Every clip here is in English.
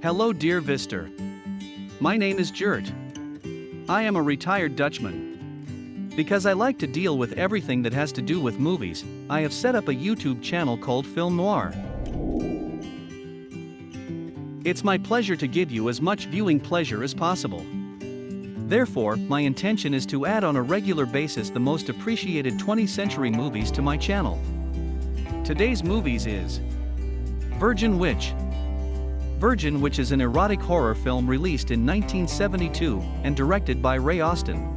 Hello dear Vister. My name is Gert. I am a retired Dutchman. Because I like to deal with everything that has to do with movies, I have set up a YouTube channel called Film Noir. It's my pleasure to give you as much viewing pleasure as possible. Therefore, my intention is to add on a regular basis the most appreciated 20th century movies to my channel. Today's movies is Virgin Witch. Virgin which is an erotic horror film released in 1972 and directed by Ray Austin.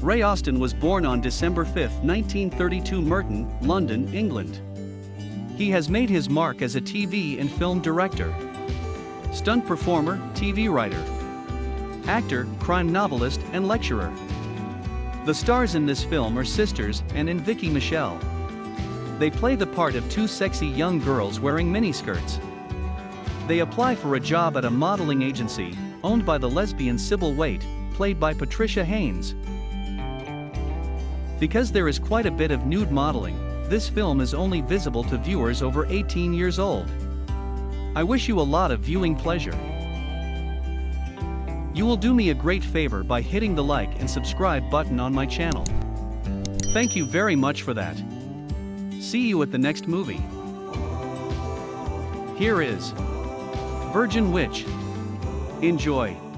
Ray Austin was born on December 5, 1932 Merton, London, England. He has made his mark as a TV and film director, stunt performer, TV writer, actor, crime novelist, and lecturer. The stars in this film are sisters and Vicki Michelle. They play the part of two sexy young girls wearing miniskirts. They apply for a job at a modeling agency, owned by the lesbian Sybil Waite, played by Patricia Haynes. Because there is quite a bit of nude modeling, this film is only visible to viewers over 18 years old. I wish you a lot of viewing pleasure. You will do me a great favor by hitting the like and subscribe button on my channel. Thank you very much for that. See you at the next movie. Here is Virgin Witch. Enjoy.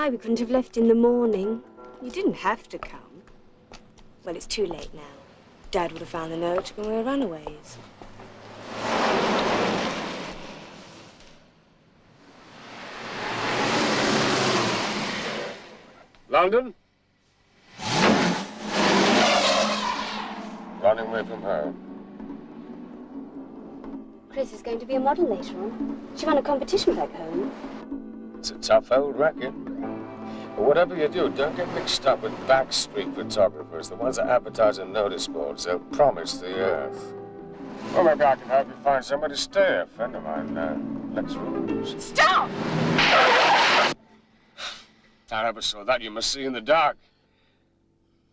Why we couldn't have left in the morning. You didn't have to come. Well, it's too late now. Dad would have found the note when we were runaways. London? Running away from her. Chris is going to be a model later on. She won a competition back home. It's a tough old racket. But whatever you do, don't get mixed up with backstreet photographers, the ones that advertise on notice boards. They'll promise the earth. Well, maybe I can help you find somebody to stay. A friend of mine, uh, Lex Rose. Stop! I never saw that. You must see in the dark.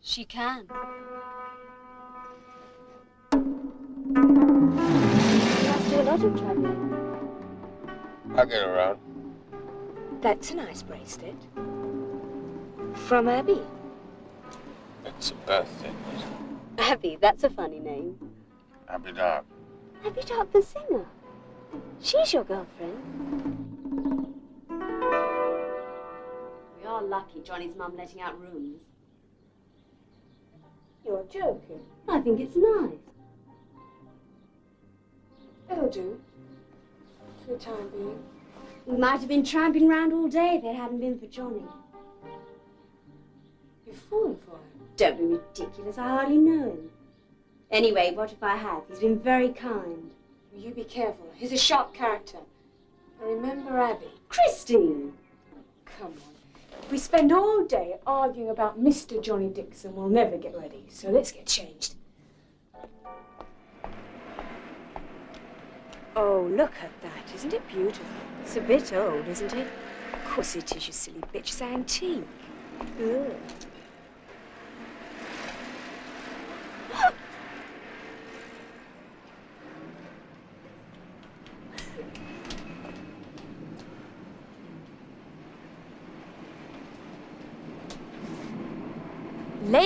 She can. A lot of traveling. I'll get around. That's a nice bracelet. From Abby. It's a birthday. Abby, that's a funny name. Happy dark. Abby Dark the singer. She's your girlfriend. We are lucky Johnny's mum letting out rooms. You're joking. I think it's nice. It'll do. For the time being. We might have been tramping round all day if it hadn't been for Johnny. You've fallen for him. Don't be ridiculous, I hardly know him. Anyway, what if I have? He's been very kind. You be careful. He's a sharp character. And remember Abby. Christine! Come on. If we spend all day arguing about Mr. Johnny Dixon, we'll never get ready. So let's get changed. Oh, look at that. Isn't it beautiful? It's a bit old, isn't it? Of course it is, you silly bitch. It's antique. Ugh.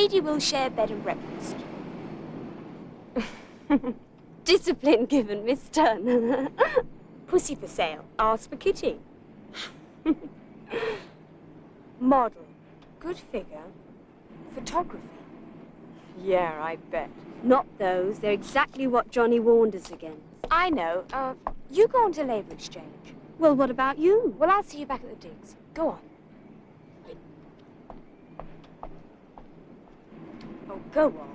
Lady will share bed and breakfast. Discipline given, Miss Turner. Pussy for sale. Ask for kitty. Model. Good figure. Photography. Yeah, I bet. Not those. They're exactly what Johnny warned us against. I know. Uh, you go on to Labour Exchange. Well, what about you? Well, I'll see you back at the digs. Go on. Oh, go on.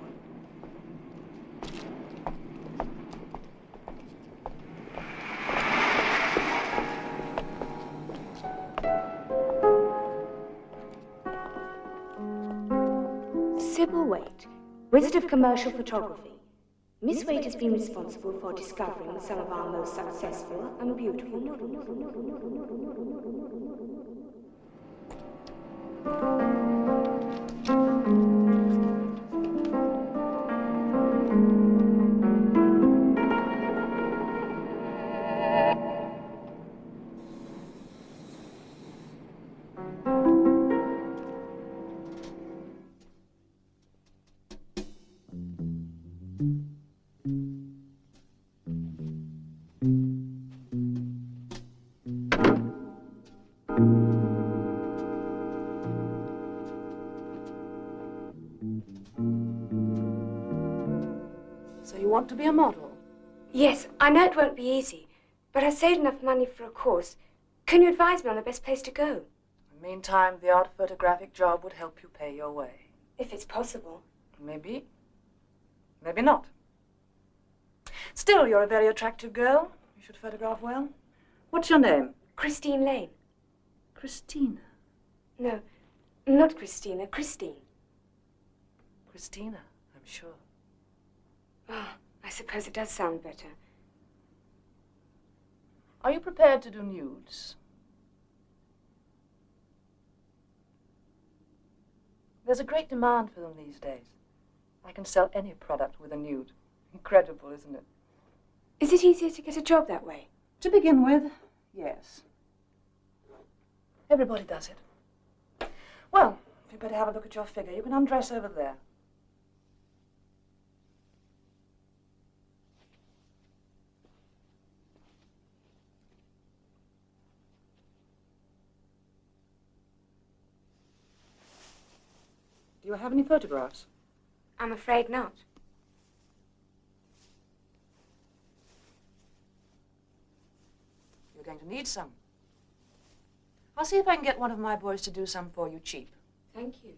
Sybil Waite, Wizard of Commercial Photography. Miss Waite has been responsible for discovering some of our most successful and beautiful. I know it won't be easy, but I saved enough money for a course. Can you advise me on the best place to go? In the meantime, the art photographic job would help you pay your way. If it's possible. Maybe. Maybe not. Still, you're a very attractive girl. You should photograph well. What's your name? Christine Lane. Christina. No, not Christina, Christine. Christina, I'm sure. Oh, I suppose it does sound better. Are you prepared to do nudes? There's a great demand for them these days. I can sell any product with a nude. Incredible, isn't it? Is it easier to get a job that way? To begin with, yes. Everybody does it. Well, you better have a look at your figure. You can undress over there. Do you have any photographs? I'm afraid not. You're going to need some. I'll see if I can get one of my boys to do some for you cheap. Thank you.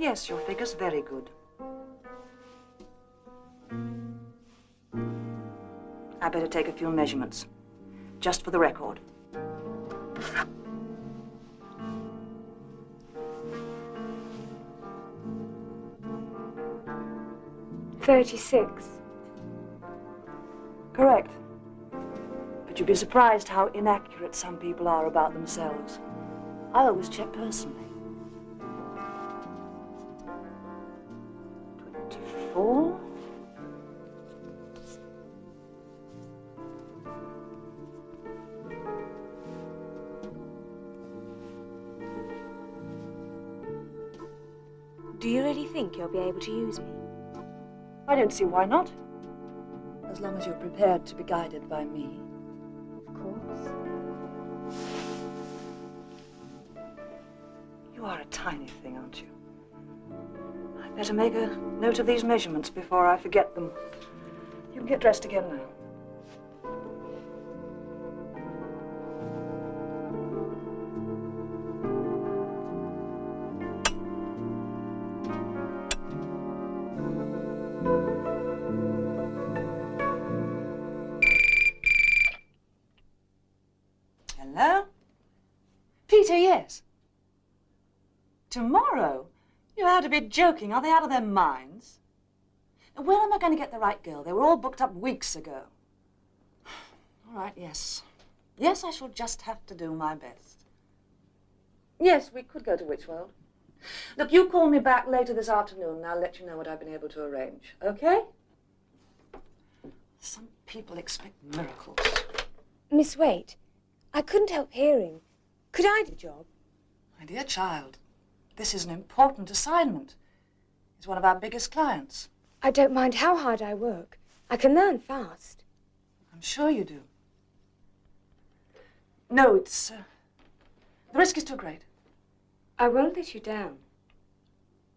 Yes, your figure's very good. I better take a few measurements, just for the record. Thirty-six. Correct. But you'd be surprised how inaccurate some people are about themselves. I always check personally. Able to use me? I don't see why not. As long as you're prepared to be guided by me. Of course. You are a tiny thing, aren't you? I'd better make a note of these measurements before I forget them. You can get dressed again now. Be joking. Are they out of their minds? Where am I going to get the right girl? They were all booked up weeks ago. All right, yes. Yes, I shall just have to do my best. Yes, we could go to Witchworld. Look, you call me back later this afternoon and I'll let you know what I've been able to arrange, okay? Some people expect miracles. Miss Waite, I couldn't help hearing. Could I do the job? My dear child, this is an important assignment. He's one of our biggest clients. I don't mind how hard I work. I can learn fast. I'm sure you do. No, it's. Uh, the risk is too great. I won't let you down.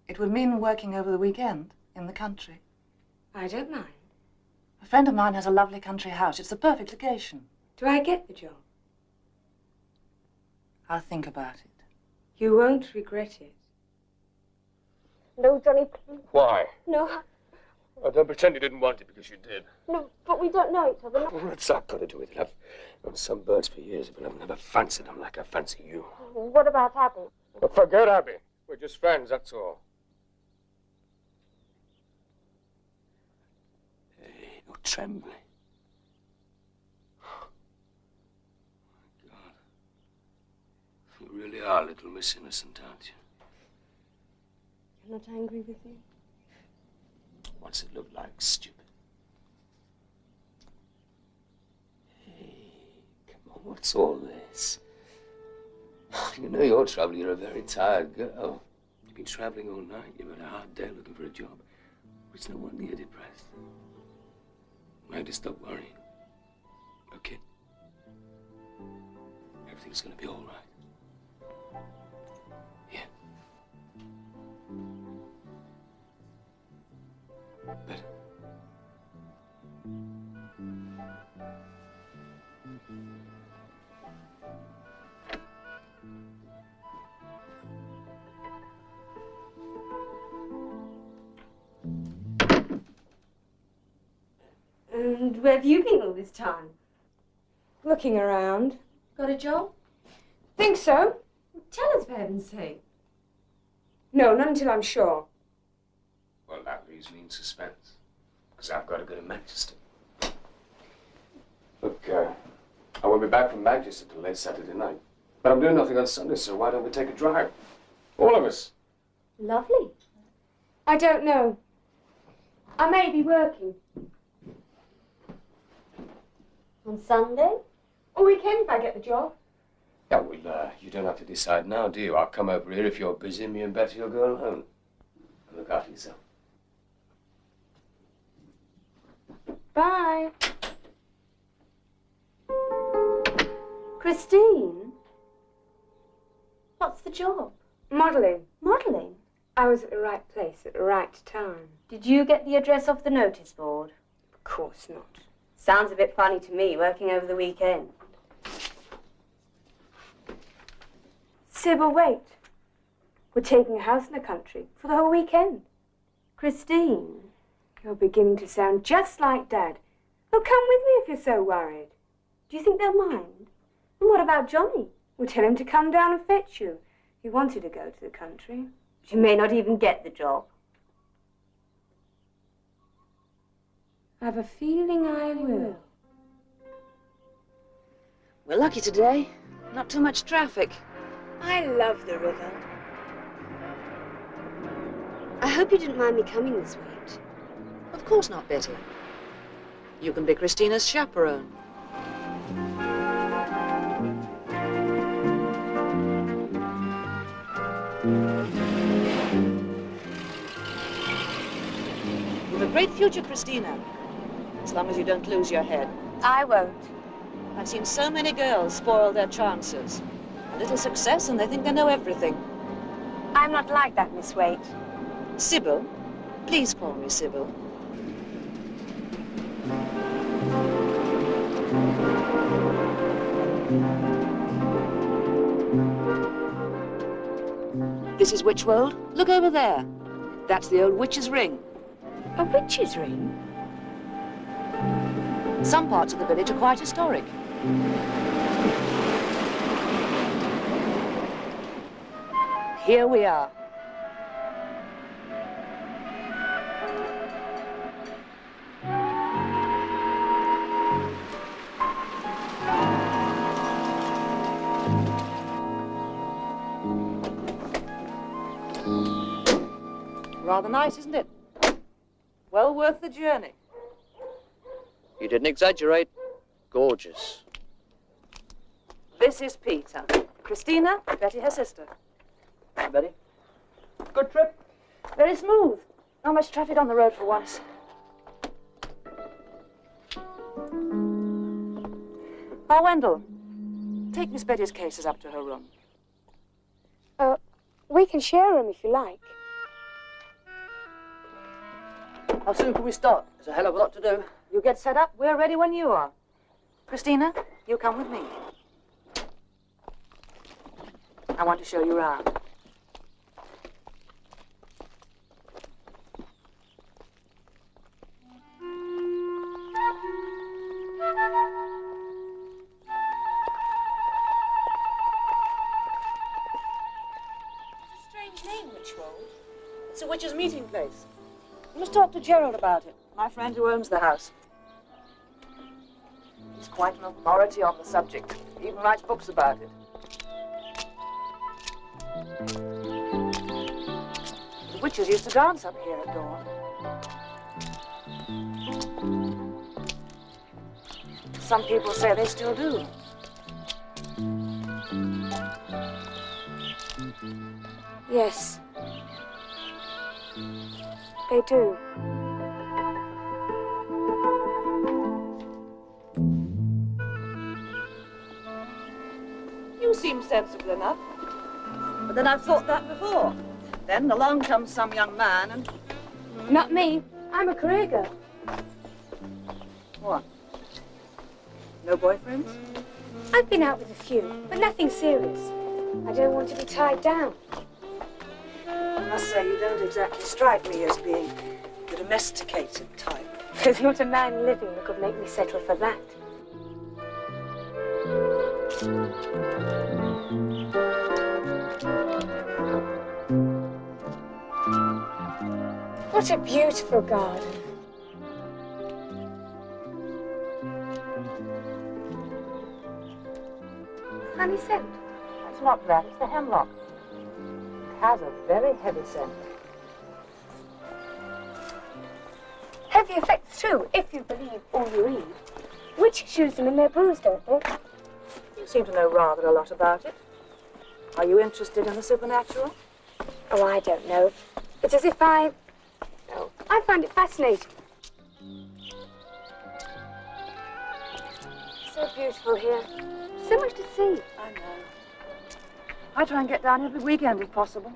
It would mean working over the weekend in the country. I don't mind. A friend of mine has a lovely country house. It's the perfect location. Do I get the job? I'll think about it. You won't regret it. No, Johnny, please. Why? No, Oh, don't pretend you didn't want it because you did. no, but we don't know each other. No. What's that got to do with it? I've known some birds for years, but I've never fancied them like I fancy you. What about Abby? Well, forget Abby. We're just friends, that's all. Eh, hey, you're trembling. God. You really are little Miss Innocent, aren't you? You're not angry with me? What's it look like, stupid? Hey, come on, what's all this? You know your trouble. You're a very tired girl. You've been traveling all night. You've had a hard day looking for a job. It's no wonder you're depressed. I had to stop worrying. Okay? Everything's gonna be all right. Better. And where have you been all this time? Looking around. Got a job? Think so? Tell us, for heaven's sake. No, not until I'm sure. Well, that leaves me in suspense. Because I've got to go to Manchester. Look, uh, I won't be back from Manchester till late Saturday night. But I'm doing nothing on Sunday, so why don't we take a drive? All of us. Lovely. I don't know. I may be working. On Sunday? Or weekend if I get the job. Yeah, well, uh, you don't have to decide now, do you? I'll come over here if you're busy. Me and Betty will go alone. And look after yourself. Bye. Christine? What's the job? Modelling. Modelling? I was at the right place at the right time. Did you get the address off the notice board? Of course not. Sounds a bit funny to me, working over the weekend. Sybil, Waite. We're taking a house in the country for the whole weekend. Christine? You're beginning to sound just like Dad. Well, come with me if you're so worried. Do you think they'll mind? And what about Johnny? We'll tell him to come down and fetch you. He wanted to go to the country. She may not even get the job. I've a feeling I will. We're lucky today. Not too much traffic. I love the river. I hope you didn't mind me coming this way. Of course not, Betty. You can be Christina's chaperone. You've a great future, Christina. As long as you don't lose your head. I won't. I've seen so many girls spoil their chances. A little success and they think they know everything. I'm not like that, Miss Waite. Sybil, please call me Sybil. This is Witchworld. Look over there. That's the old witch's ring. A witch's ring? Some parts of the village are quite historic. Here we are. Rather nice, isn't it? Well worth the journey. You didn't exaggerate. Gorgeous. This is Peter. Christina, Betty, her sister. Hi, Betty. Good trip? Very smooth. Not much traffic on the road for once. Oh, Wendell, take Miss Betty's cases up to her room. Uh, we can share them if you like. How soon can we start? There's a hell of a lot to do. You get set up, we're ready when you are. Christina, you come with me. I want to show you around. It's a strange name, Witchwold. It's a witch's meeting place. You must talk to Gerald about it, my friend who owns the house. He's quite an authority on the subject. He even writes books about it. The witches used to dance up here at dawn. Some people say they still do. Yes. They do. You seem sensible enough. But then I've thought that before. Then along comes some young man and Not me. I'm a career girl. what? No boyfriends? I've been out with a few, but nothing serious. I don't want to be tied down. I must say you don't exactly strike me as being the domesticated type. There's not a man living that could make me settle for that. What a beautiful garden. Honey scent. It's not that, it's the hemlock. Has a very heavy scent. Heavy effects too, if you believe all you read. Witches use them in their brews, don't they? You seem to know rather a lot about it. Are you interested in the supernatural? Oh, I don't know. It's as if I. Oh, I find it fascinating. So beautiful here. So much to see. I know. I try and get down here every weekend if possible.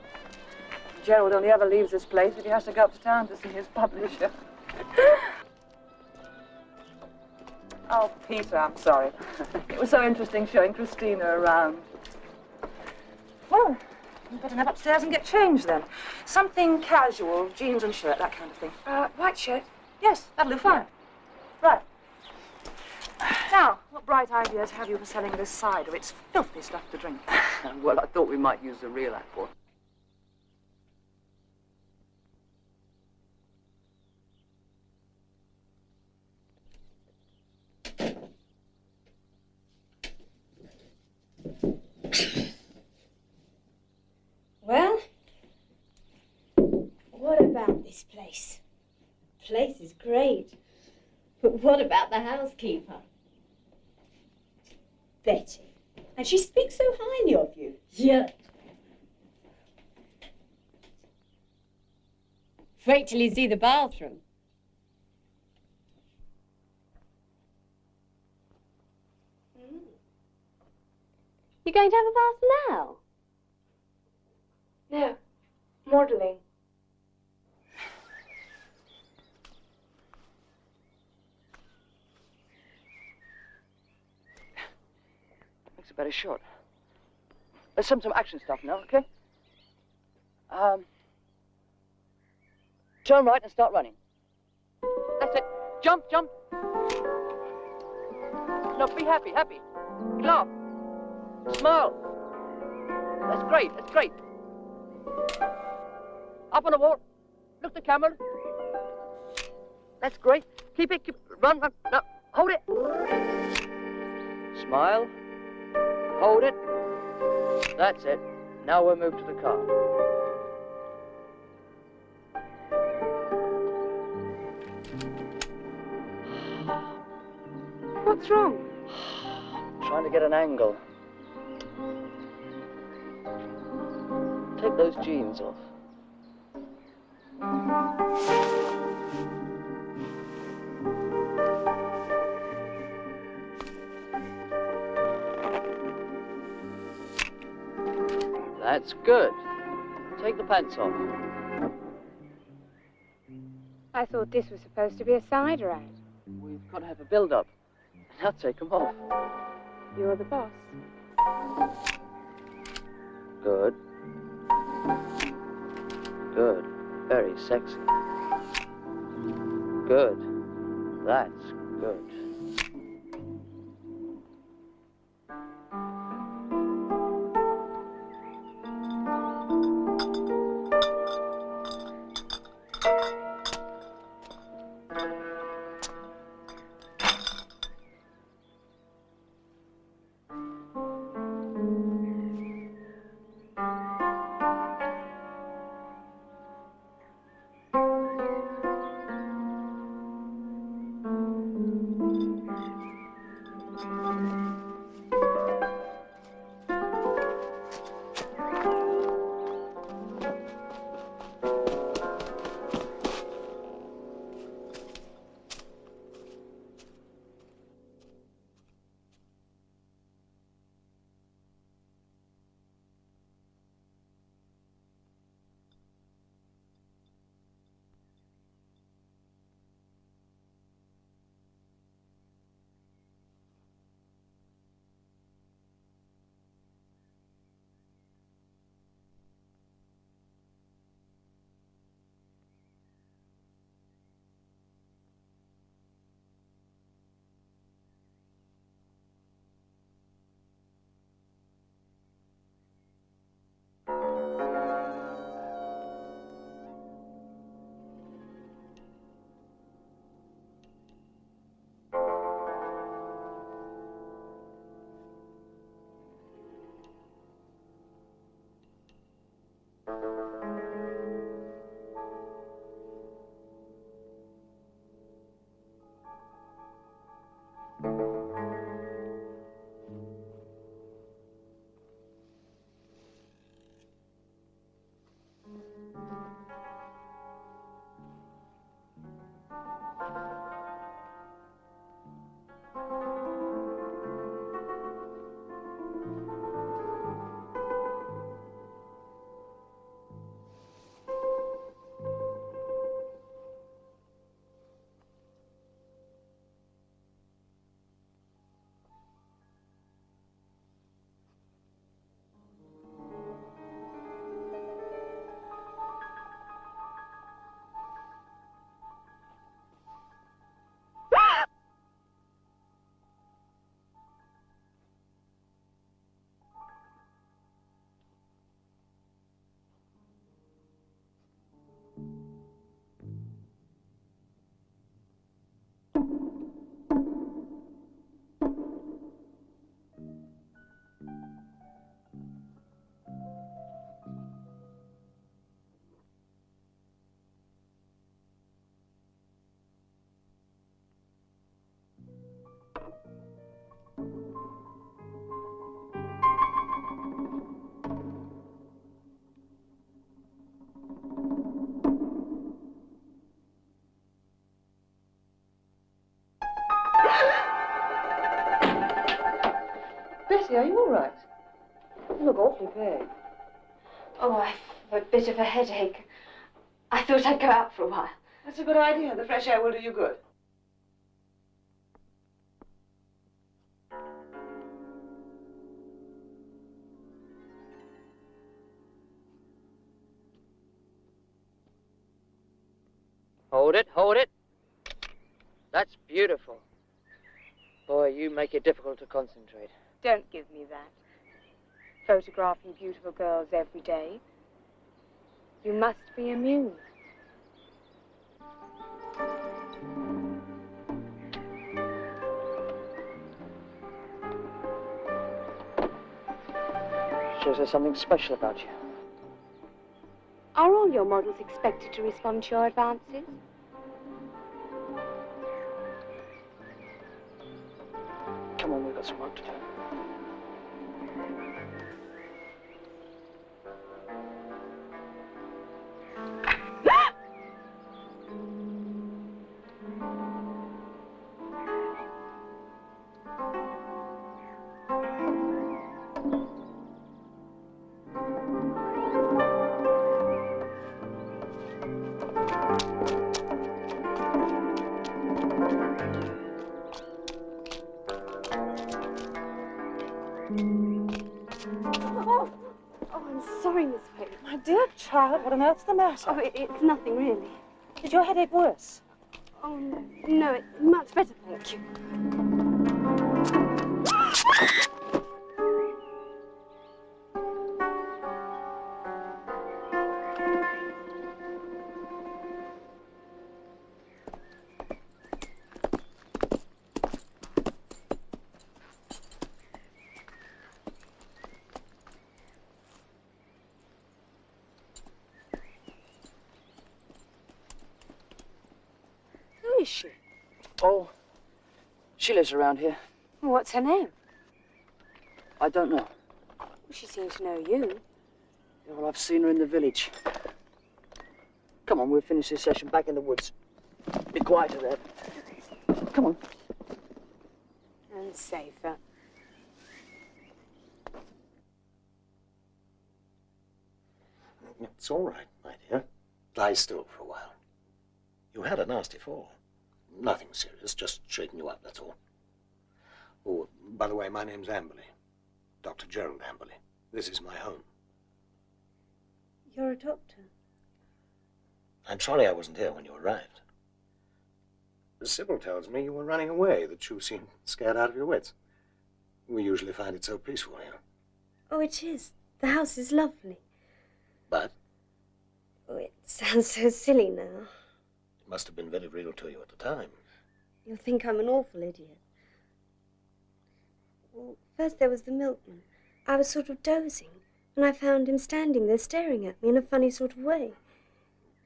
Gerald only ever leaves this place if he has to go up to town to see his publisher. oh, Peter, I'm sorry. it was so interesting showing Christina around. Well, you better nip upstairs and get changed then. Something casual, jeans and shirt, that kind of thing. Uh, white shirt. Yes, that'll do fine. Right. Now, what bright ideas have you for selling this cider? It's filthy stuff to drink. well, I thought we might use the real apple. Well, what about this place? Place is great. But what about the housekeeper? Betty. And she speaks so highly of you. Yeah. Wait till you see the bathroom. You going to have a bath now? No. Modeling. Very short. Let's some some action stuff now, okay? Um, turn right and start running. That's it. Jump, jump. No, be happy, happy. Laugh. Smile. That's great, that's great. Up on the wall. Look the camera. That's great. Keep it, keep it. run, run, no, hold it. Smile. Hold it. That's it. Now we'll move to the car. What's wrong? I'm trying to get an angle. Take those jeans off. That's good. Take the pants off. I thought this was supposed to be a side ride. We've got to have a build-up. Now take them off. You're the boss. Good. Good. Very sexy. Good. That's good. Bessie, are you all right? You look awfully pale. Oh, I've a bit of a headache. I thought I'd go out for a while. That's a good idea. The fresh air will do you good. Hold it, hold it. That's beautiful. Boy, you make it difficult to concentrate. Don't give me that. Photographing beautiful girls every day. You must be amused. Shows there's something special about you. Are all your models expected to respond to your advances? Come on, we've got some work to do. What on earth's the matter? Oh, it, it's nothing really. Is your headache worse? Oh, no, it's much better, thank you. She lives around here. What's her name? I don't know. She seems to know you. Yeah, well, I've seen her in the village. Come on, we'll finish this session back in the woods. Be quieter there. Come on. And safer. It's all right, my dear. Lie still for a while. You had a nasty fall. Nothing serious, just shaking you up, that's all. Oh, by the way, my name's Amberley. Dr. Gerald Amberley. This is my home. You're a doctor. I'm sorry I wasn't here when you arrived. Sybil tells me you were running away, that you seemed scared out of your wits. We usually find it so peaceful here. Oh, it is. The house is lovely. But Oh, it sounds so silly now. it must have been very real to you at the time. You'll think I'm an awful idiot. Well, first there was the milkman. I was sort of dozing, and I found him standing there staring at me in a funny sort of way.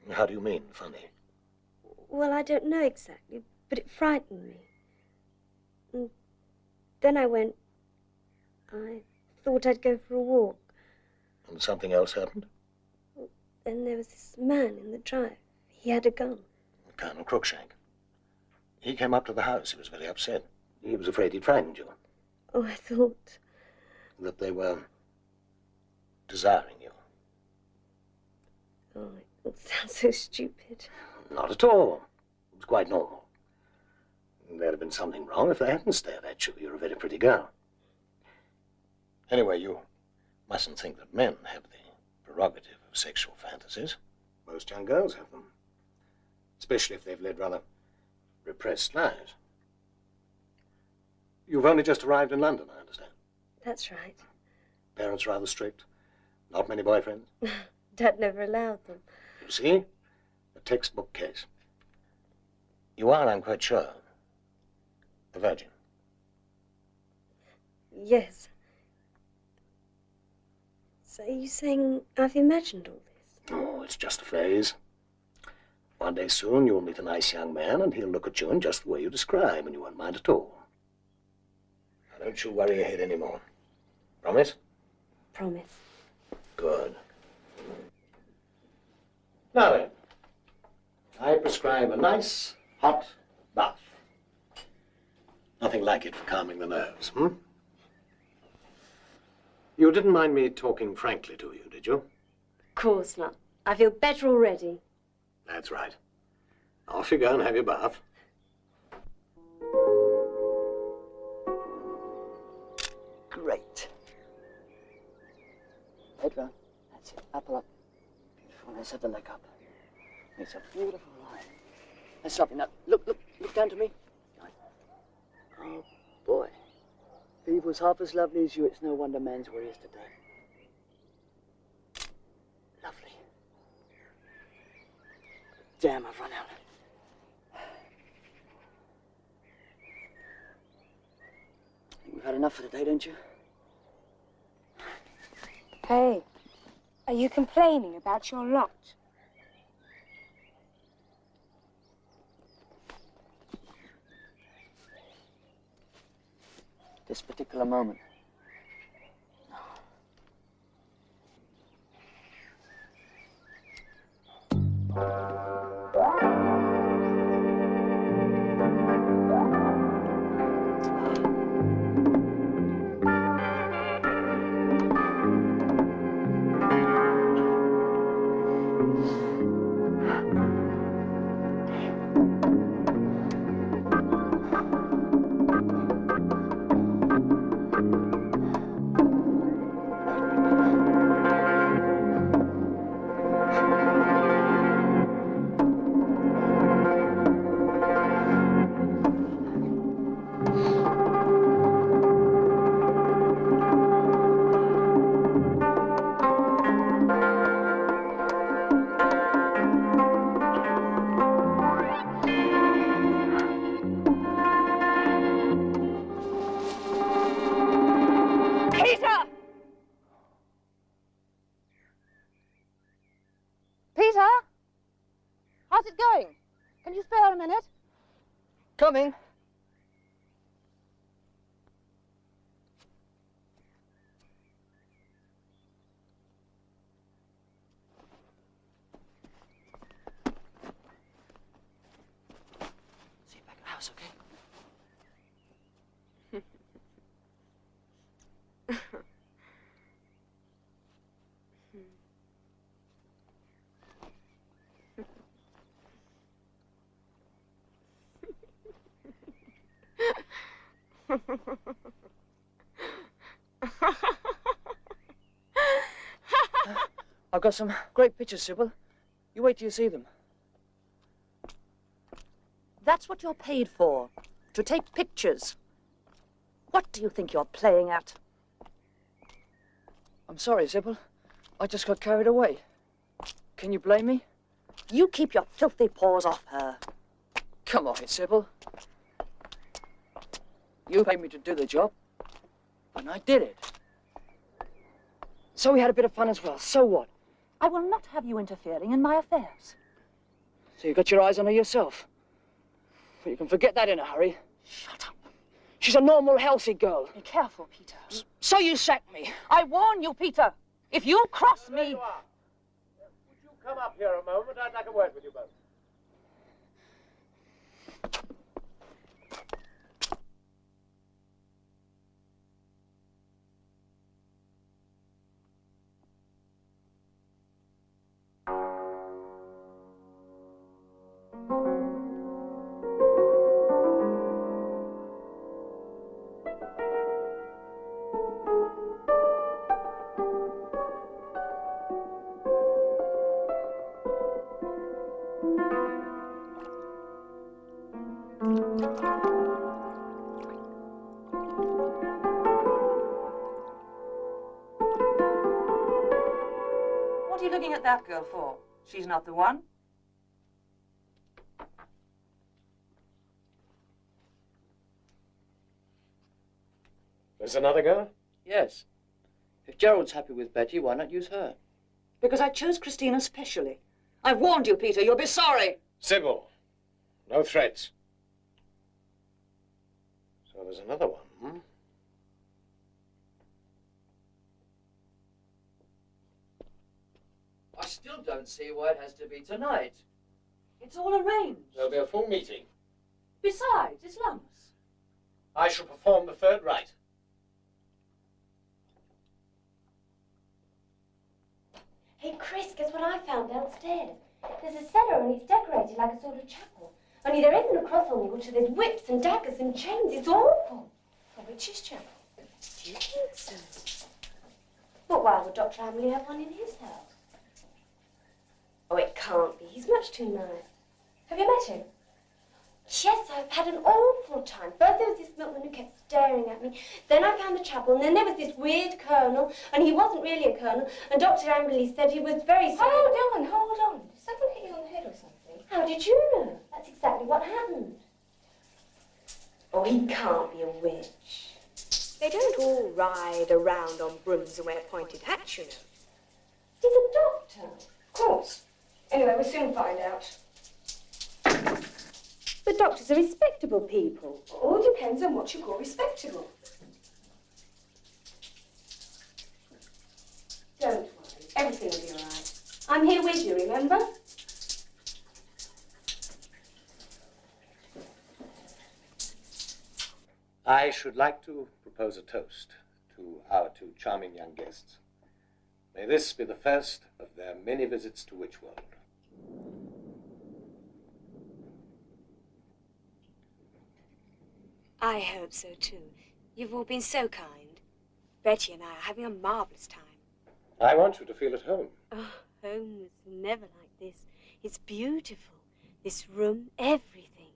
How do you mean, funny? Well, I don't know exactly, but it frightened me. And then I went. I thought I'd go for a walk. And something else happened? Then there was this man in the drive. He had a gun. Colonel Crookshank. He came up to the house. He was very upset. He was afraid he'd frightened you, Oh, I thought. that they were desiring you. Oh, it sounds so stupid. Not at all. It was quite normal. There'd have been something wrong if they hadn't stared at you. You're a very pretty girl. Anyway, you mustn't think that men have the prerogative of sexual fantasies. Most young girls have them, especially if they've led rather repressed lives. You've only just arrived in London, I understand. That's right. Parents rather strict. Not many boyfriends. Dad never allowed them. You see? A textbook case. You are, I'm quite sure, a virgin. Yes. So are you saying I've imagined all this? Oh, it's just a phase. One day soon you'll meet a nice young man and he'll look at you in just the way you describe and you won't mind at all. Don't you worry your head anymore. Promise? Promise. Good. Now then, I prescribe a nice hot bath. Nothing like it for calming the nerves, hmm? You didn't mind me talking frankly to you, did you? Of course not. I feel better already. That's right. Off you go and have your bath. Head round. That's it. Apple up. Beautiful. Let's have the leg up. It's a beautiful line. That's lovely. Now, look, look, look down to me. Oh, boy. If Eve was half as lovely as you, it's no wonder man's where he is today. Lovely. Damn, I've run out. We've had enough for today, don't you? Hey, are you complaining about your lot? this particular moment. Peter! Coming. I've got some great pictures, Sybil. You wait till you see them. That's what you're paid for, to take pictures. What do you think you're playing at? I'm sorry, Sybil. I just got carried away. Can you blame me? You keep your filthy paws off her. Come off it, Sybil. You paid me to do the job, and I did it. So we had a bit of fun as well. So what? I will not have you interfering in my affairs. So you got your eyes on her yourself. But you can forget that in a hurry. Shut up. She's a normal, healthy girl. Be careful, Peter. So you sacked me. I warn you, Peter. If you cross me... You Would you come up here a moment? I'd like a word with you both. At that girl for? She's not the one. There's another girl? Yes. If Gerald's happy with Betty, why not use her? Because I chose Christina specially. I've warned you, Peter. You'll be sorry. Sybil. No threats. So there's another one, hmm? I still don't see why it has to be tonight. It's all arranged. There'll be a full meeting. Besides, it's Lammas. I shall perform the third rite. Hey, Chris, guess what I found downstairs? There's a cellar and it's decorated like a sort of chapel. Only there isn't a cross on the altar. There's whips and daggers and chains. It's awful. A witch's chapel. Do you think so? But why would Dr. Amberley have one in his house? Oh, it can't be. He's much too nice. Have you met him? Yes, I've had an awful time. First there was this milkman who kept staring at me. Then I found the chapel, and then there was this weird colonel, and he wasn't really a colonel. And Dr. Amberley said he was very sorry. Hold on, hold on. Did someone hit you on the head or something? How did you know? That's exactly what happened. Oh, he can't be a witch. They don't all ride around on brooms and wear pointed hats, you know. He's a doctor. Of course. Anyway, we'll soon find out. The doctors are respectable people. All depends on what you call respectable. Don't worry, everything will be all right. I'm here with you, remember? I should like to propose a toast to our two charming young guests. May this be the first of their many visits to Witchworld. I hope so too. You've all been so kind. Betty and I are having a marvelous time. I want you to feel at home. Oh, home was never like this. It's beautiful. This room, everything.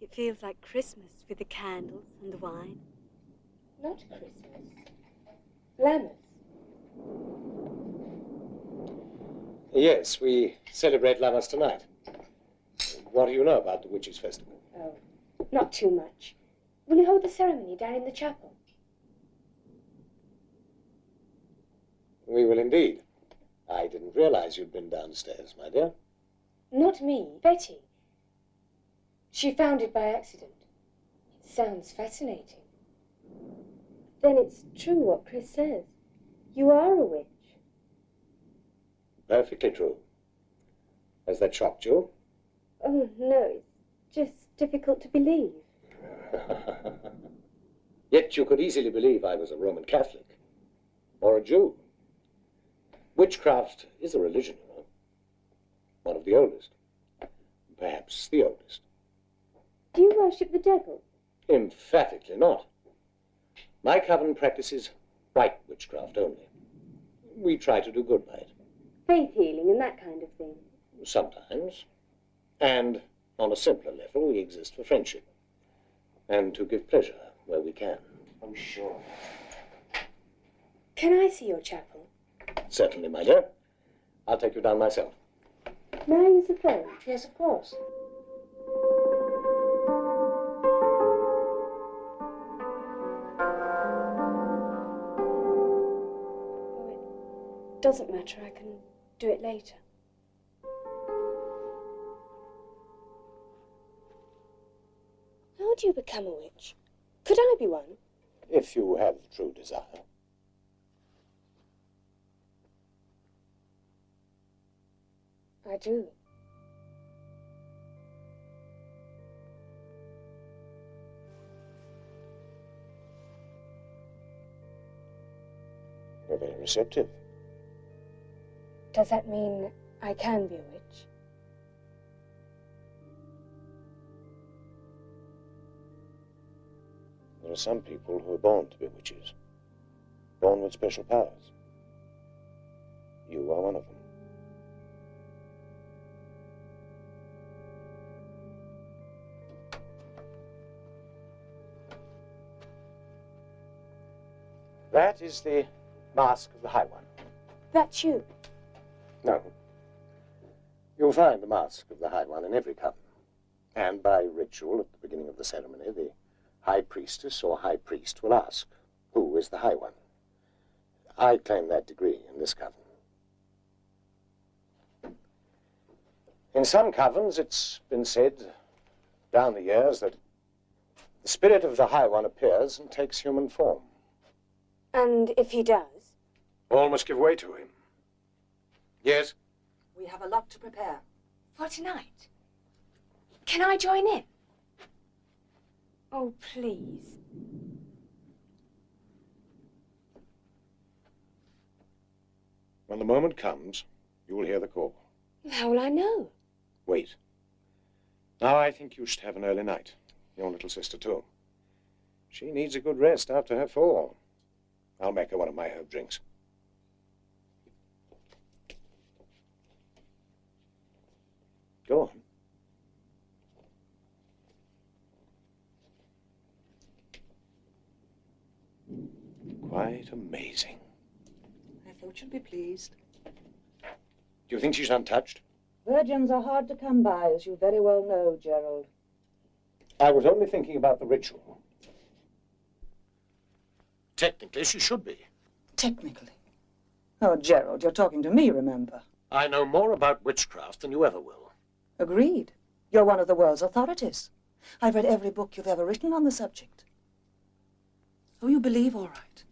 It feels like Christmas with the candles and the wine. Not Christmas. Lammas. Yes, we celebrate Lammas tonight. What do you know about the Witches' Festival? Oh, not too much. Will you hold the ceremony down in the chapel? We will indeed. I didn't realize you'd been downstairs, my dear. Not me, Betty. She found it by accident. It sounds fascinating. Then it's true what Chris says. You are a witch. Perfectly true. Has that shocked you? Oh, no, it's just difficult to believe. Yet you could easily believe I was a Roman Catholic or a Jew. Witchcraft is a religion, you know. One of the oldest. Perhaps the oldest. Do you worship the devil? Emphatically not. My coven practices white witchcraft only. We try to do good by it. Faith healing and that kind of thing. Sometimes. And on a simpler level, we exist for friendship. And to give pleasure where we can. I'm sure. Can I see your chapel? Certainly, my dear. I'll take you down myself. May I use the phone? Yes, of course. Oh, it doesn't matter. I can do it later. How do you become a witch? Could I be one? If you have true desire. I do. You're very receptive. Does that mean I can be a witch? There are some people who are born to be witches, born with special powers. You are one of them. That is the mask of the High One. That's you. No. You'll find the mask of the High One in every coven. And by ritual at the beginning of the ceremony, the High Priestess or High Priest will ask, Who is the High One? I claim that degree in this coven. In some covens, it's been said down the years that the spirit of the High One appears and takes human form. And if he does? All must give way to him. Yes? We have a lot to prepare. For tonight? Can I join in? Oh, please. When the moment comes, you will hear the call. How will I know? Wait. Now I think you should have an early night. Your little sister, too. She needs a good rest after her fall. I'll make her one of my herb drinks. Go on. Quite amazing. I thought you'd be pleased. Do you think she's untouched? Virgins are hard to come by, as you very well know, Gerald. I was only thinking about the ritual. Technically, she should be. Technically. Oh, Gerald, you're talking to me, remember? I know more about witchcraft than you ever will. Agreed. You're one of the world's authorities. I've read every book you've ever written on the subject. Oh, you believe, all right.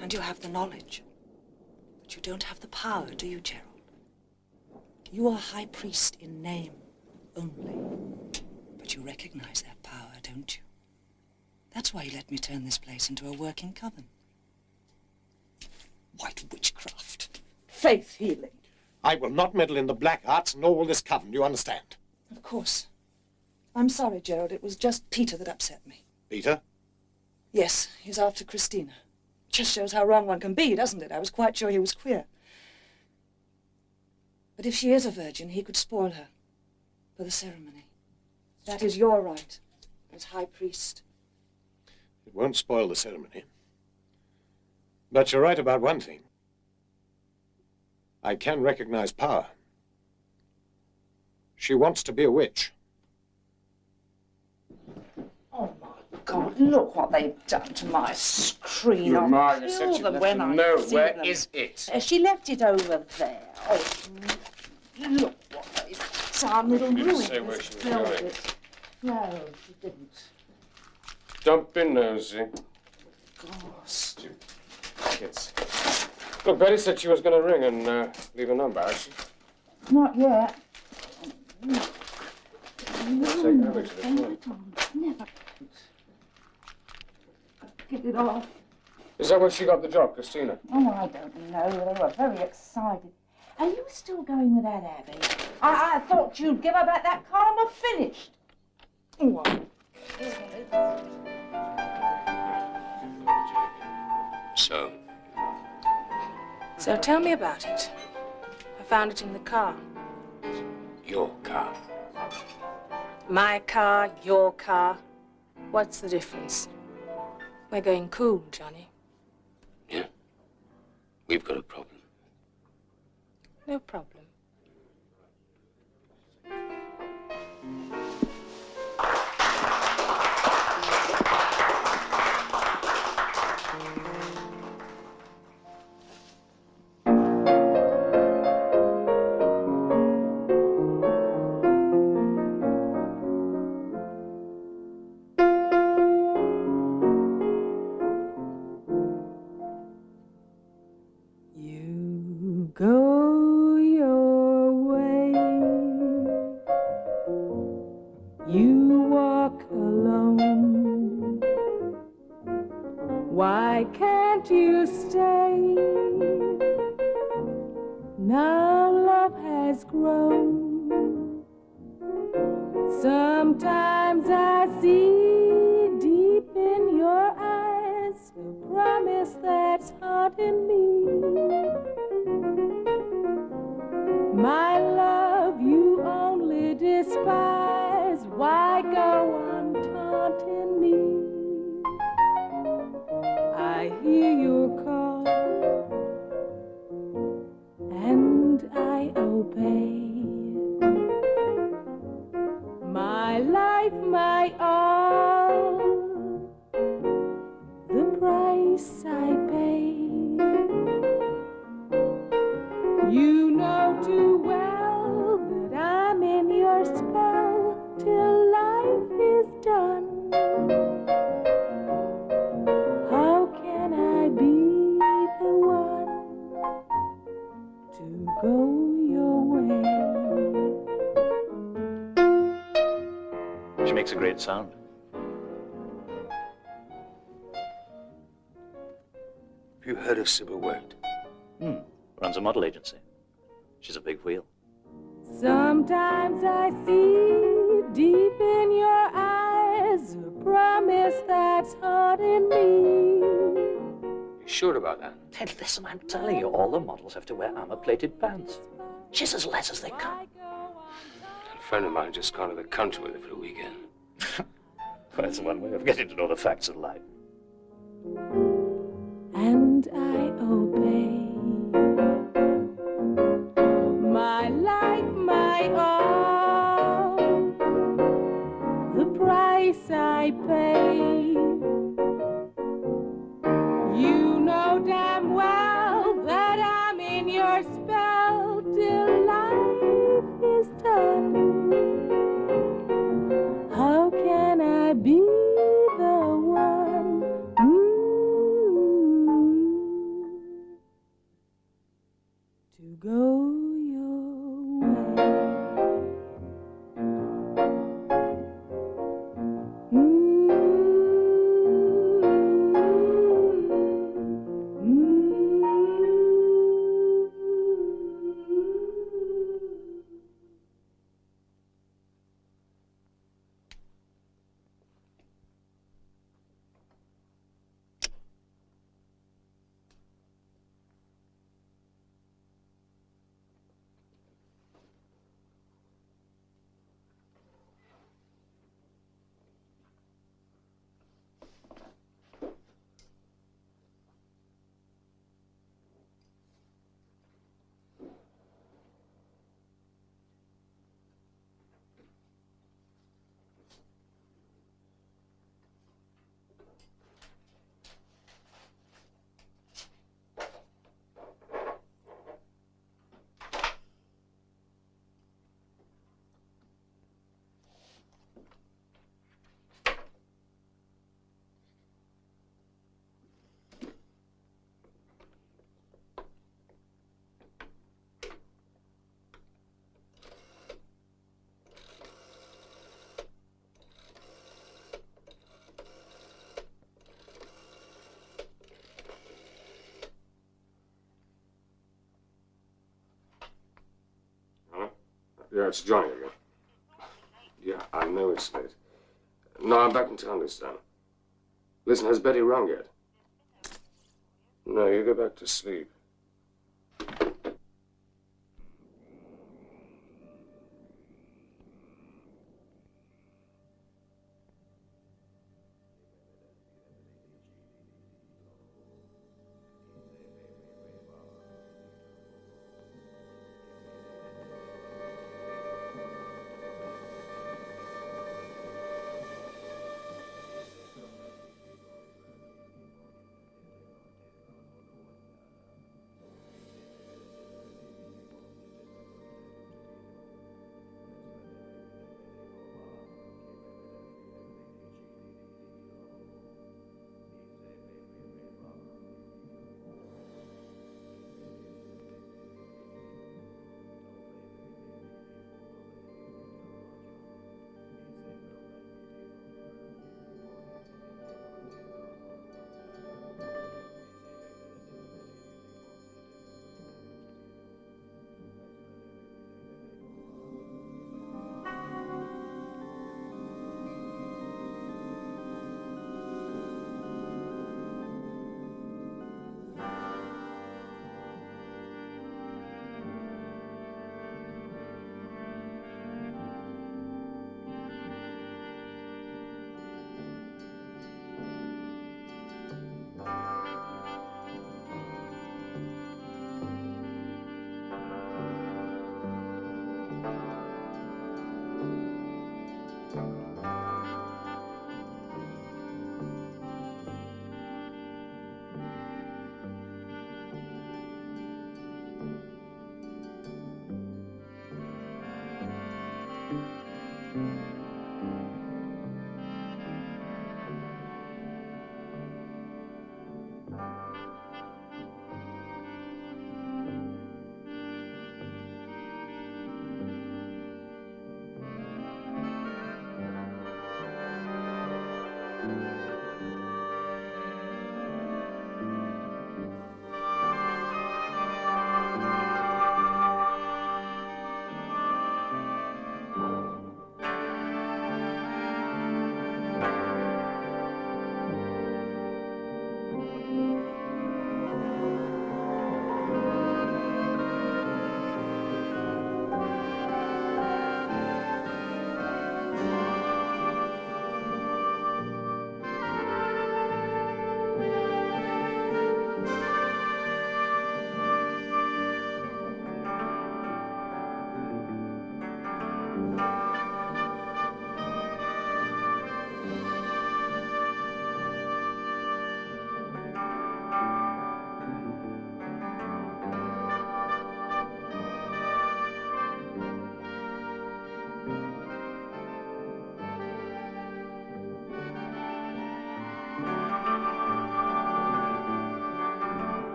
And you have the knowledge. But you don't have the power, do you, Gerald? You are high priest in name only. But you recognize that power, don't you? That's why you let me turn this place into a working coven. White witchcraft. Faith healing. I will not meddle in the black arts nor will this coven, you understand? Of course. I'm sorry, Gerald. It was just Peter that upset me. Peter? Yes, he's after Christina. Just shows how wrong one can be, doesn't it? I was quite sure he was queer. But if she is a virgin, he could spoil her for the ceremony. That is your right as high priest. It won't spoil the ceremony. But you're right about one thing. I can recognize power. She wants to be a witch. Oh, my God, look what they've done to my screen. Your I'll ma, you kill said she'd them left when a I note. see Where them. is it? Uh, she left it over there. Oh, look what they've done. It'll Didn't ruin say where this she was going. velvet. No, she didn't. Don't be nosy. Of course. Kids. Look, Betty said she was going to ring and uh, leave a number, has she? Not yet. Take over to the phone. Never. Get it off. Is that where she got the job, Christina? Oh, I don't know. They were very excited. Are you still going with that, Abby? I, I thought you'd give her back that car and have finished. What? So? So tell me about it. I found it in the car. Your car. My car, your car. What's the difference? We're going cool, Johnny. Yeah? We've got a problem. No problem. I'm telling you, all the models have to wear armor-plated pants. She's as less as they come. A friend of mine just gone to the country with her for a weekend. Well, that's one way of getting to know the facts of life. and I obey. My life, my all, the price I pay. Your spell Yeah, it's Johnny again. Yeah, I know it's late. No, I'm back in town this time. Listen, has Betty rung yet? No, you go back to sleep.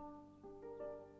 It's a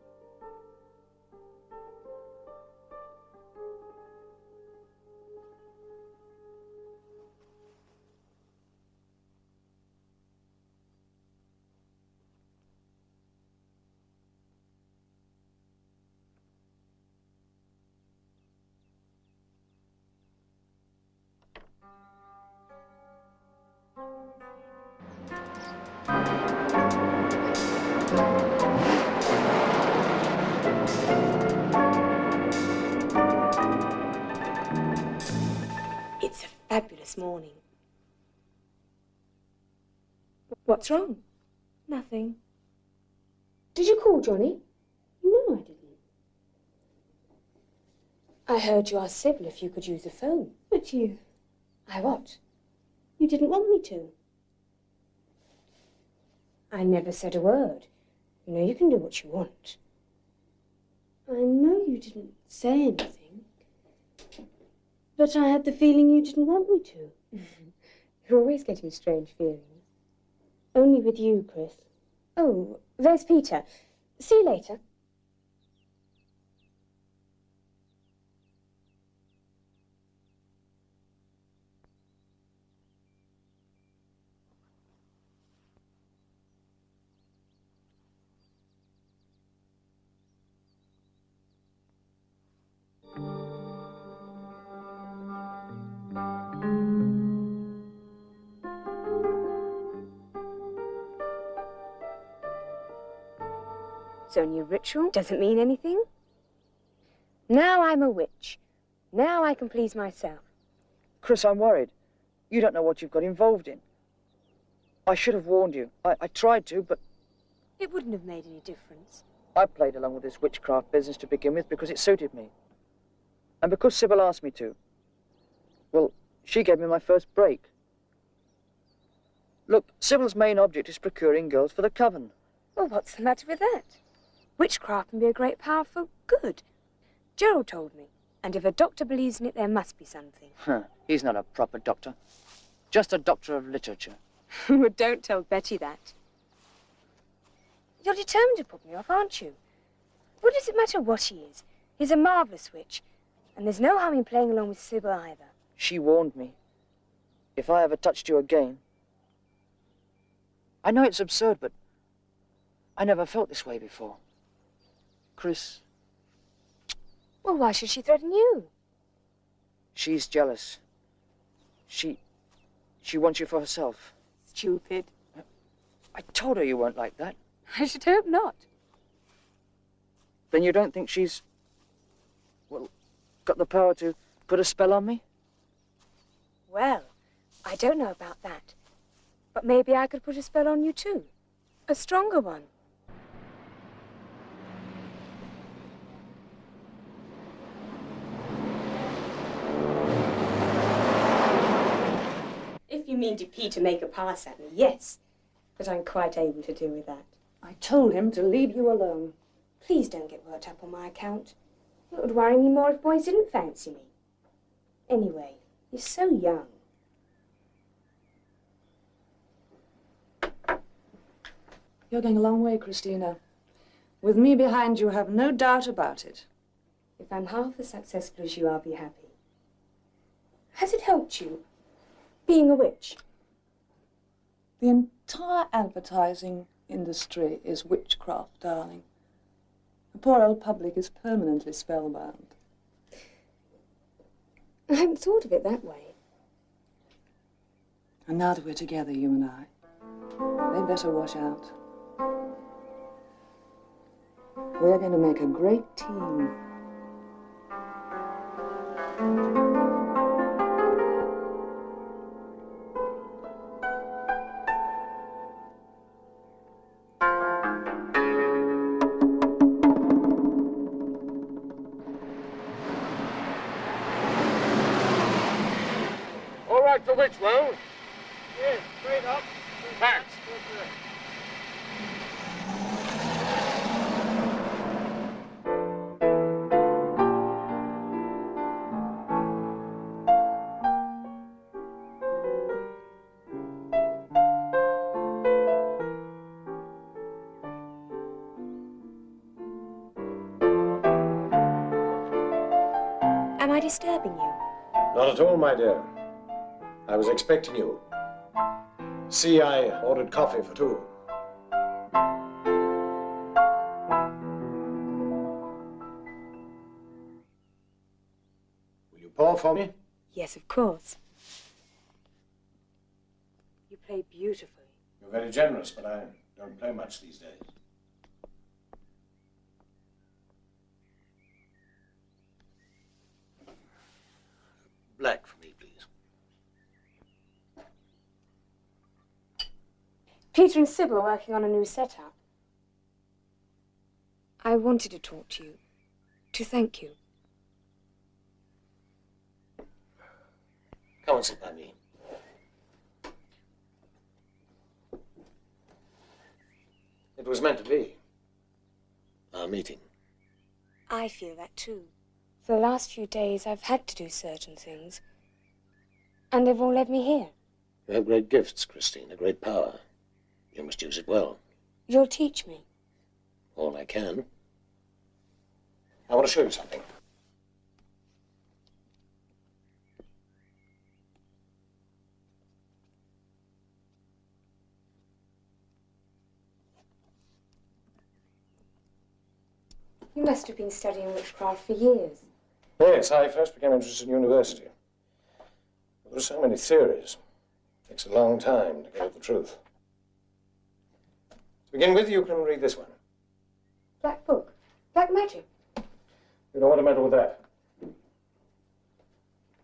fabulous morning. What's wrong? Nothing. Did you call Johnny? No, I didn't. I heard you ask Sybil if you could use the phone. But you... I what? You didn't want me to. I never said a word. You know you can do what you want. I know you didn't say anything. But I had the feeling you didn't want me to. You're always getting strange feelings. Only with you, Chris. Oh, there's Peter. See you later. Ritual. Doesn't mean anything. Now I'm a witch. Now I can please myself. Chris, I'm worried. You don't know what you've got involved in. I should have warned you. I, I tried to, but It wouldn't have made any difference. I played along with this witchcraft business to begin with because it suited me. And because Sybil asked me to. Well, she gave me my first break. Look, Sybil's main object is procuring girls for the coven. Well, what's the matter with that? Witchcraft can be a great power for good. Gerald told me. And if a doctor believes in it, there must be something. Huh, he's not a proper doctor. Just a doctor of literature. well, don't tell Betty that. You're determined to put me off, aren't you? What does it matter what he is? He's a marvellous witch. And there's no harm in playing along with Sybil either. She warned me. If I ever touched you again. I know it's absurd, but I never felt this way before. Chris, Well, why should she threaten you? she's jealous. She. she wants you for herself. Stupid. I told her you weren't like that. I should hope not. Then you don't think she's. well, got the power to put a spell on me? Well, I don't know about that. But maybe I could put a spell on you too. A stronger one. You mean to Peter make a pass at me, yes. But I'm quite able to deal with that. I told him to leave you alone. Please don't get worked up on my account. It would worry me more if boys didn't fancy me. Anyway, you're so young. You're going a long way, Christina. With me behind you, have no doubt about it. If I'm half as successful as you, I'll be happy. Has it helped you, being a witch? The entire advertising industry is witchcraft, darling. The poor old public is permanently spellbound. I hadn't thought of it that way. And now that we're together, you and I, they better wash out. We're going to make a great team. Disturbing you? Not at all, my dear. I was expecting you. See, I ordered coffee for two. Will you pour for me? Yes, of course. You play beautifully. You're very generous, but I don't play much these days. Black for me, please. Peter and Sybil are working on a new setup. I wanted to talk to you, to thank you. Come and sit by me. It was meant to be. Our meeting. I feel that too. For the last few days, I've had to do certain things. And they've all led me here. You have great gifts, Christine, a great power. You must use it well. You'll teach me. All I can. I want to show you something. You must have been studying witchcraft for years. Yes, I first became interested in university. There are so many theories. It takes a long time to get at the truth. To begin with, you can read this one. Black book. Black magic. You don't want to meddle with that.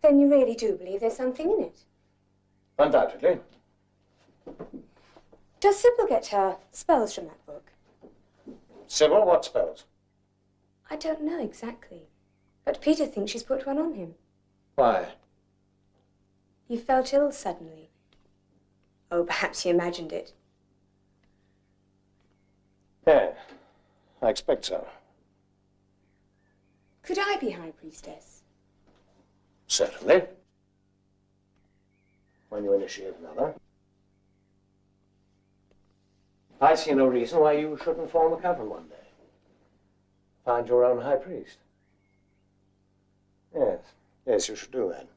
Then you really do believe there's something in it. Undoubtedly. Does Sybil get her spells from that book? Sybil, what spells? I don't know exactly. But Peter thinks she's put one on him. Why? He felt ill suddenly. Oh, perhaps he imagined it. Yeah, I expect so. Could I be High Priestess? Certainly. When you initiate another. I see no reason why you shouldn't form a coven one day. Find your own high priest. Yes, yes, you should do that.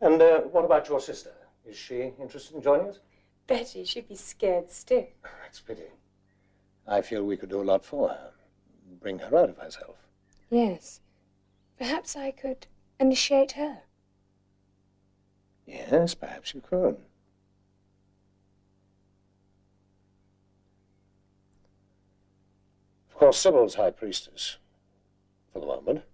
And uh, what about your sister? Is she interested in joining us? Betty, she'd be scared stiff. That's pity. I feel we could do a lot for her. Bring her out of herself. Yes. Perhaps I could initiate her. Yes, perhaps you could. Of course, Sybil's high priestess, for the moment.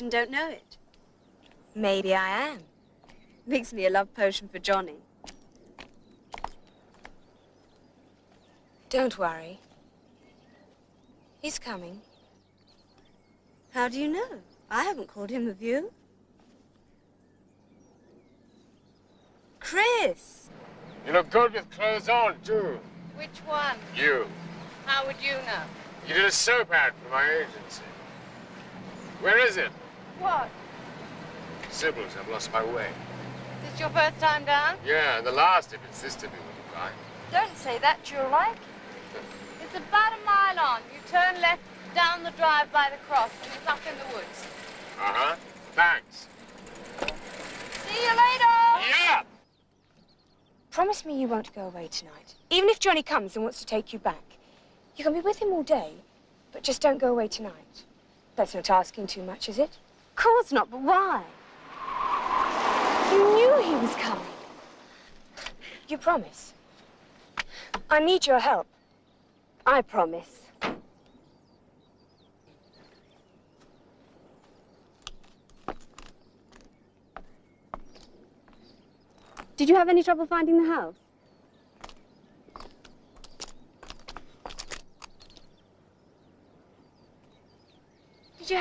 You are a witch and don't know it. Maybe I am. Makes me a love potion for Johnny. Don't worry. He's coming. How do you know? I haven't called him of you. Chris! You look good with clothes on, too. Which one? You. How would you know? You did a soap ad for my agency. Where is it? What? Sybil's. I've lost my way. Is this your first time down? Yeah, and the last if it's this to be with you, right? Don't say that, you'll like. It's about a mile on. You turn left down the drive by the cross, and it's up in the woods. Uh-huh. Thanks. See you later! Yeah! Promise me you won't go away tonight. Even if Johnny comes and wants to take you back. You can be with him all day, but just don't go away tonight. That's not asking too much, is it? Of course not, but why? You knew he was coming. You promise? I need your help. I promise. Did you have any trouble finding the house?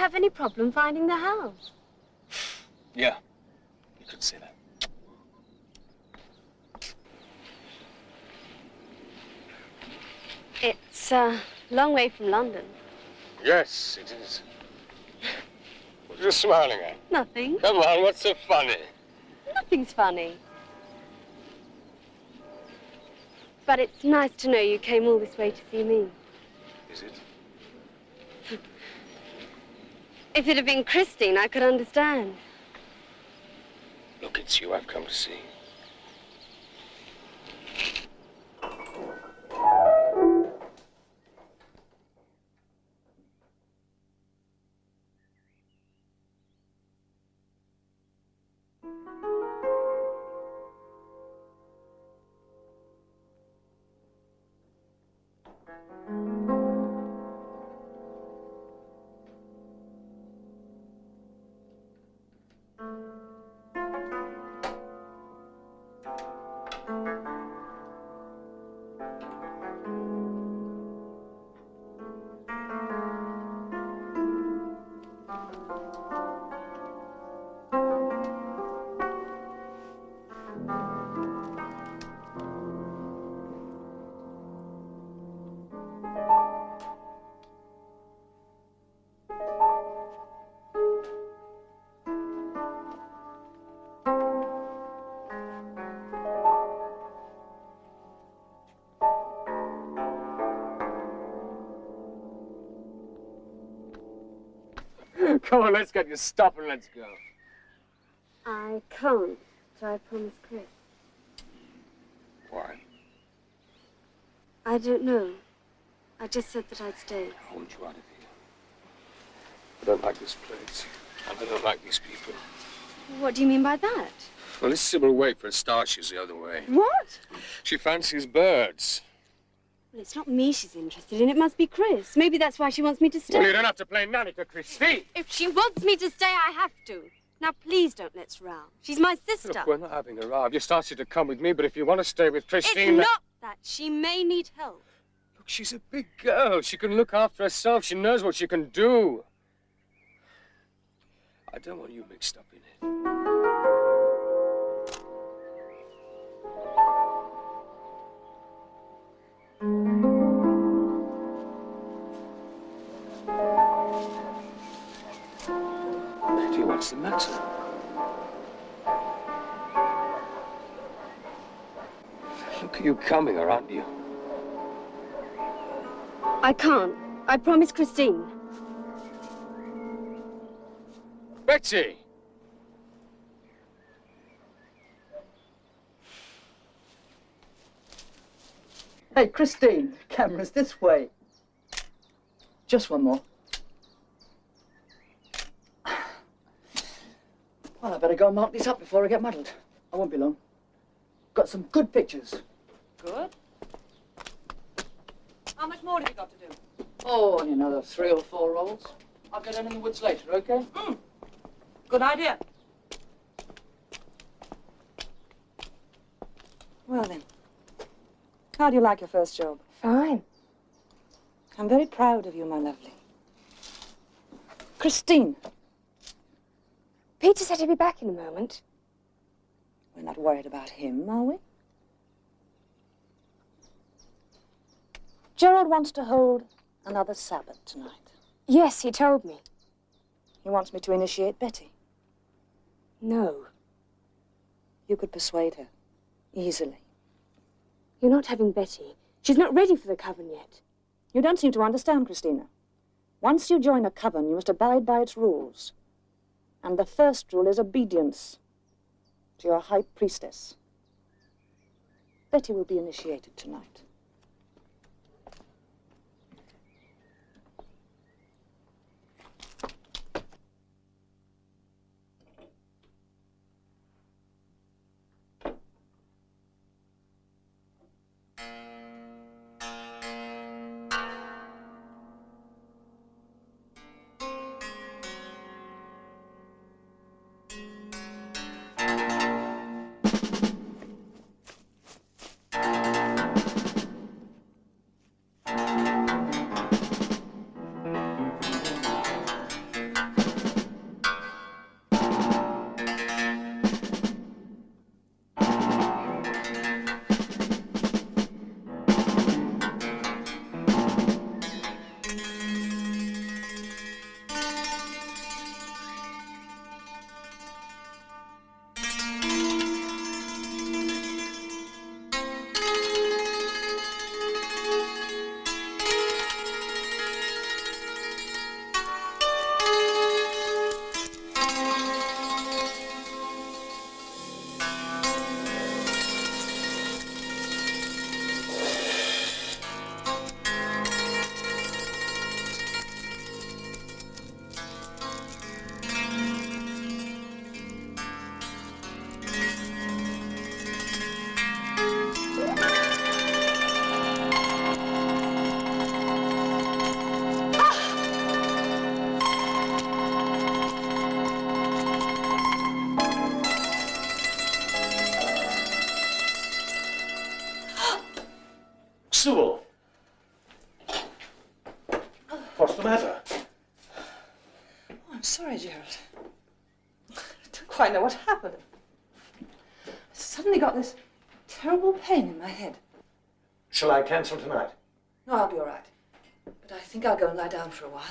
Have any problem finding the house? Yeah. You could say that. It's uh, a long way from London. Yes, it is. What are you smiling at? Nothing. Come on, what's so funny? Nothing's funny. But it's nice to know you came all this way to see me. Is it? If it had been Christine, I could understand. Look, it's you I've come to see. Come on, let's get you stop and let's go. I can't, so I promised Chris. Why? I don't know. I just said that I'd stay. I want you out of here. I don't like this place. And I don't like these people. What do you mean by that? Well, this Sybil Waite, for a start, she's the other way. What? She fancies birds. Well, it's not me she's interested in. It must be Chris. Maybe that's why she wants me to stay. Well, you don't have to play nanny to Christine. If she wants me to stay, I have to. Now, please don't let's row. She's my sister. Look, we're not having a row. I've just asked you to come with me, but if you want to stay with Christine... it's not that. She may need help. Look, she's a big girl. She can look after herself. She knows what she can do. I don't want you mixed up in it. What's the matter? Look at you coming, or aren't you? I can't. I promised Christine. Betsy! Hey, Christine, camera's this way. Just one more. Well, I better go and mark this up before I get muddled. I won't be long. Got some good pictures. Good. How much more have you got to do? Oh, only another three or four rolls. I'll get in in the woods later, okay? Mm. Good idea. Well then, how do you like your first job? Fine. I'm very proud of you, my lovely. Christine, Peter said he'd be back in a moment. we're not worried about him, are we? Gerald wants to hold another Sabbath tonight. Yes, he told me. He wants me to initiate Betty. No. You could persuade her. Easily. You're not having Betty. She's not ready for the coven yet. You don't seem to understand, Christina. Once you join a coven, you must abide by its rules. And the first rule is obedience to your high priestess. Betty will be initiated tonight. Cancel tonight? No, I'll be all right. But I think I'll go and lie down for a while.